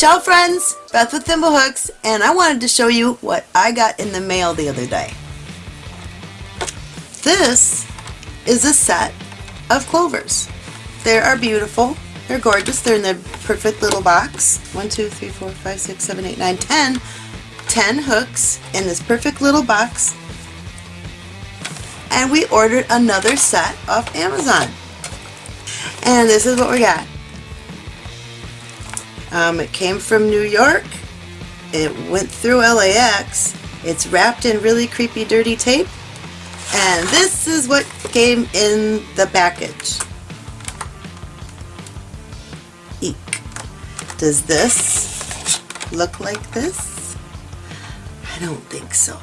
Ciao friends, Beth with Thimblehooks, and I wanted to show you what I got in the mail the other day. This is a set of clovers. They are beautiful, they're gorgeous, they're in the perfect little box. 1, 2, 3, 4, 5, 6, 7, 8, 9, 10. 10 hooks in this perfect little box. And we ordered another set off Amazon. And this is what we got. Um, it came from New York. It went through LAX. It's wrapped in really creepy dirty tape. And this is what came in the package. Eek. Does this look like this? I don't think so.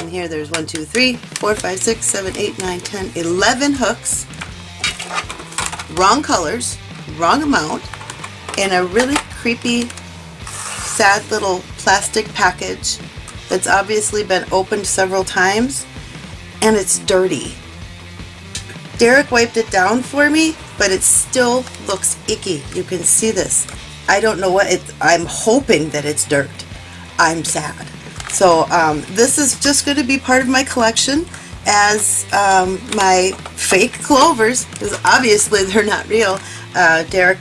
And here there's 1, 2, 3, 4, 5, 6, 7, 8, 9, 10, 11 hooks. Wrong colors, wrong amount in a really creepy, sad little plastic package that's obviously been opened several times and it's dirty. Derek wiped it down for me, but it still looks icky. You can see this. I don't know what it, I'm hoping that it's dirt. I'm sad. So um, this is just going to be part of my collection as um, my fake clovers, because obviously they're not real. Uh, Derek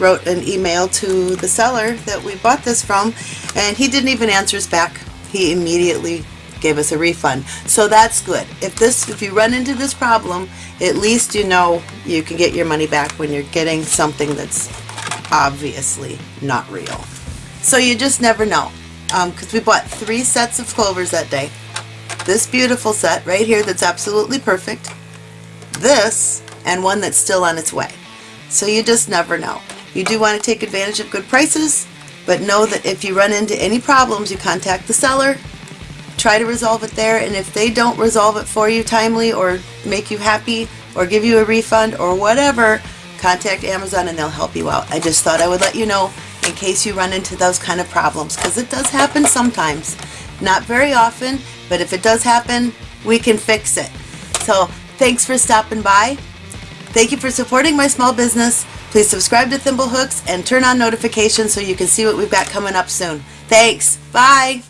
wrote an email to the seller that we bought this from and he didn't even answer us back. He immediately gave us a refund. So that's good. If this if you run into this problem, at least you know you can get your money back when you're getting something that's obviously not real. So you just never know. Because um, we bought three sets of clovers that day. This beautiful set right here that's absolutely perfect. This and one that's still on its way. So you just never know. You do want to take advantage of good prices, but know that if you run into any problems, you contact the seller, try to resolve it there, and if they don't resolve it for you timely or make you happy or give you a refund or whatever, contact Amazon and they'll help you out. I just thought I would let you know in case you run into those kind of problems because it does happen sometimes. Not very often, but if it does happen, we can fix it. So thanks for stopping by. Thank you for supporting my small business. Please subscribe to Thimblehooks and turn on notifications so you can see what we've got coming up soon. Thanks. Bye.